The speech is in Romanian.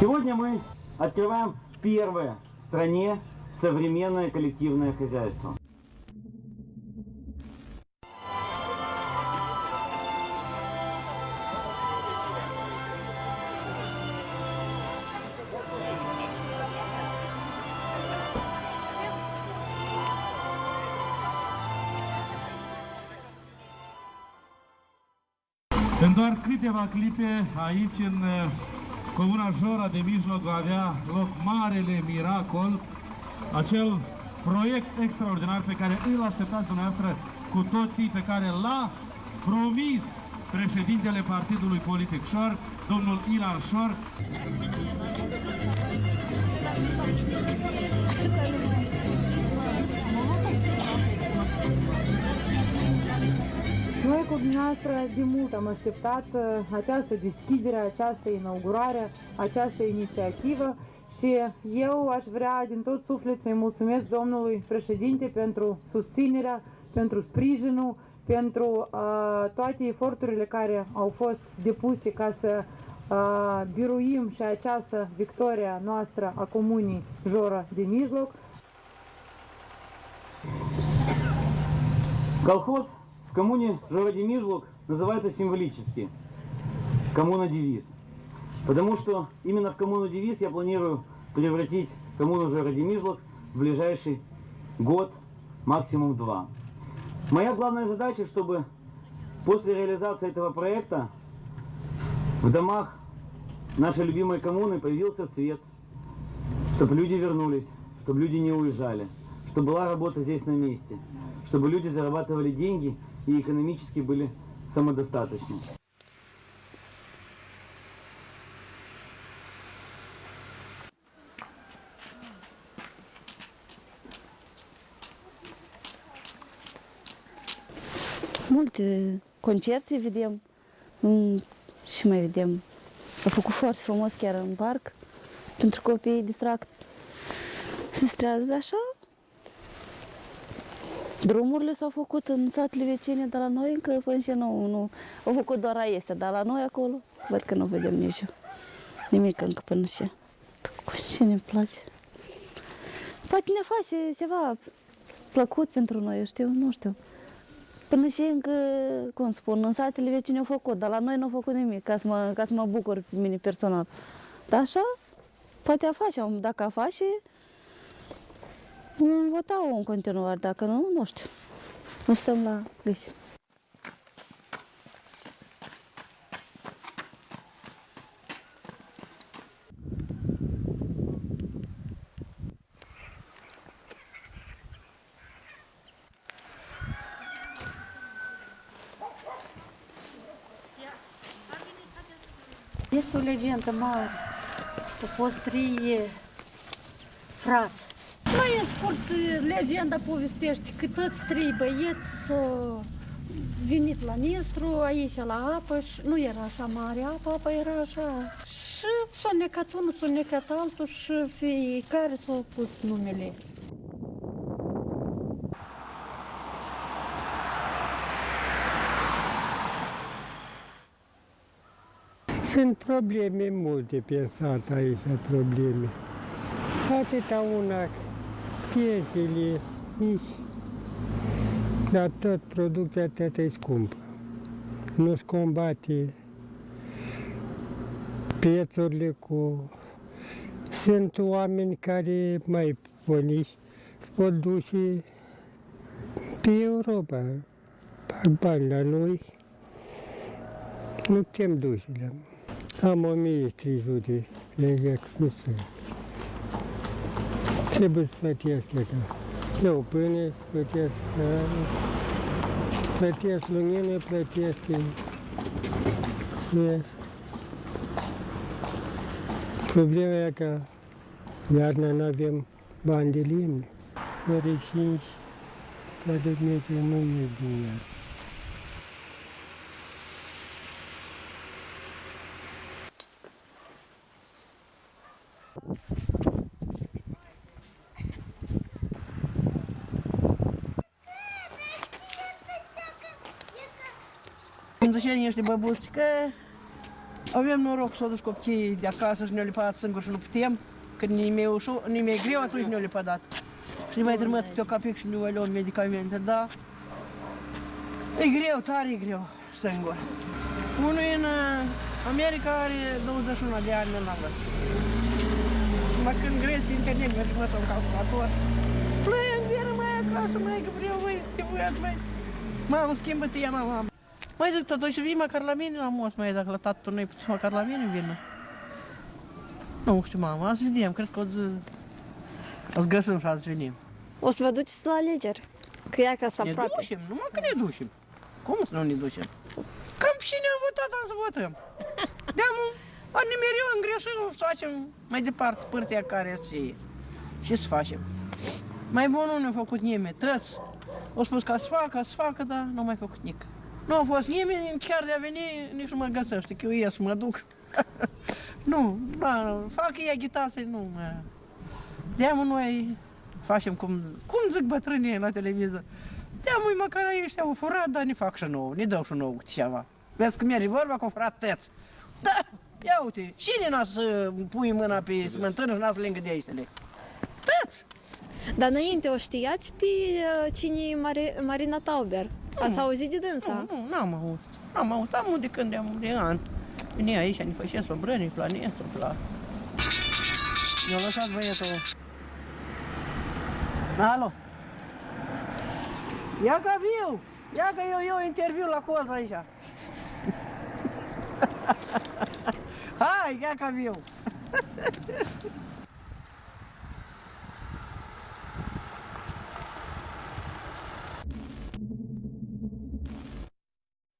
Сегодня мы открываем первое в стране современное коллективное хозяйство. În doar câteva clipe, aici în uh, Comuna Jora de Mijloc va avea loc Marele Miracol, acel proiect extraordinar pe care îl așteptați dumneavoastră cu toții, pe care l-a promis președintele Partidului Politic Șor, domnul Ilan Șor. dumneavoastră de mult am așteptat uh, această deschidere, această inaugurare, această inițiativă și eu aș vrea din tot suflet să-i mulțumesc domnului președinte pentru susținerea, pentru sprijinul, pentru uh, toate eforturile care au fost depuse ca să uh, biruim și această victoria noastră a comunii Jora de Mijloc. Колхоз в коммуне Жороди-Мижлук называется символически коммуна-девиз. Потому что именно в коммуну-девиз я планирую превратить коммуну Жороди-Мижлук в ближайший год, максимум два. Моя главная задача, чтобы после реализации этого проекта в домах нашей любимой коммуны появился свет, чтобы люди вернулись, чтобы люди не уезжали, чтобы была работа здесь на месте, чтобы люди зарабатывали деньги и экономически были самодостаточны. Multe concerte vedem mm, și mai vedem. A făcut foarte frumos chiar în parc pentru copii distract. Se strează așa. Drumurile s-au făcut în satele vecine, dar la noi încă până și nu, nu. Au făcut doar aiese, dar la noi acolo văd că nu vedem nici nimic încă până și. Cu cine îmi place. Poate ne face ceva plăcut pentru noi, eu știu, nu știu. Până și încă, cum spun, în satele vecine au făcut, dar la noi nu au făcut nimic, ca să mă, ca să mă bucur pe mine personal. Dar așa, poate a face, dacă a face, vom vota în continuare, dacă nu, nu știu. Nu stăm la gâși. Este o legendă mare. Au fost trei frați. Nu e scurt, legenda povestește că toți trei băieți s-au venit la Nistru, aici la apă și nu era așa mare apa, apa era așa. Și s-a necat unul, s-a necat altul și fiecare s-a pus numele. Sunt probleme multe pe sat aici, probleme. Atâta una, piesele mici, dar tot producția atât e scumpă. Nu-ți combate prețurile cu... Sunt oameni care mai bunici pot duce pe Europa, fac bani la noi, nu putem duce la am 1300 legea cu fistul. Trebuie să plătesc, cred că. Eu pâine, să plătesc sare, plătesc lumină, plătesc yes. Problema e că iarna nu avem bani de lemne. Fără 5 metri nu e din iarnă. Cum zice niște băbuți că avem noroc să o dus copiii de acasă și ne-au lipat singuri și nu putem. Când nimeni e ușor, nimeni e greu, atunci ne-au lipat dat. Și ne mai trimit câte o capic și ne luăm medicamente, da. E greu, tare e greu, singur. Unul în uh, America are 21 de ani, n-am văzut. Mă când grezi pe internet, mergi mă un calculator. Plâng, vină mai acasă, mai că vreau, mai să te văd, mai. Mamă, schimbă tema, mamă. Mai zic, tătu, și vii măcar la mine la mos, mai dacă la tatu nu-i putut măcar la mine, vină. Nu știu, mamă, azi vedem, cred că o zi... Azi găsim și azi venim. O să vă duceți la alegeri. Că e acasă Ne aproape. ducem, numai că ne ducem. Cum să nu ne ducem? Cam cine a votat, am să votăm. De-am a nimeriu în greșit, o să facem mai departe părtea care să Ce să facem? Mai bun nu ne-a făcut nimeni, tăți. O spus că să facă, să facă, dar nu a mai făcut nic. Nu a fost nimeni, chiar de a veni, nici nu mă găsește, că eu ies, mă duc. nu, da, fac ei agitație, nu mă... De-am noi facem cum, cum zic bătrânii la televizor. De-am măcar ăștia au furat, dar ne fac și nouă, ne dau și nouă câte ceva. Vezi că merge vorba că au furat tăți. Da, ia uite, cine n-a să pui mâna pe smântână și n-a să lângă de aici? Tăți! Dar înainte o știați pe uh, cine e Mari- Marina Tauber? Ați auzit de dânsa? Nu, nu, n-am auzit. N-am auzit, am de când am de an. Vine aici, ne făcea sobrăni, la nestor, la... Mi-a lăsat băietul. Alo? Ia ca viu! Ia că eu, eu interviu la colț aici. Hai, ia ca viu!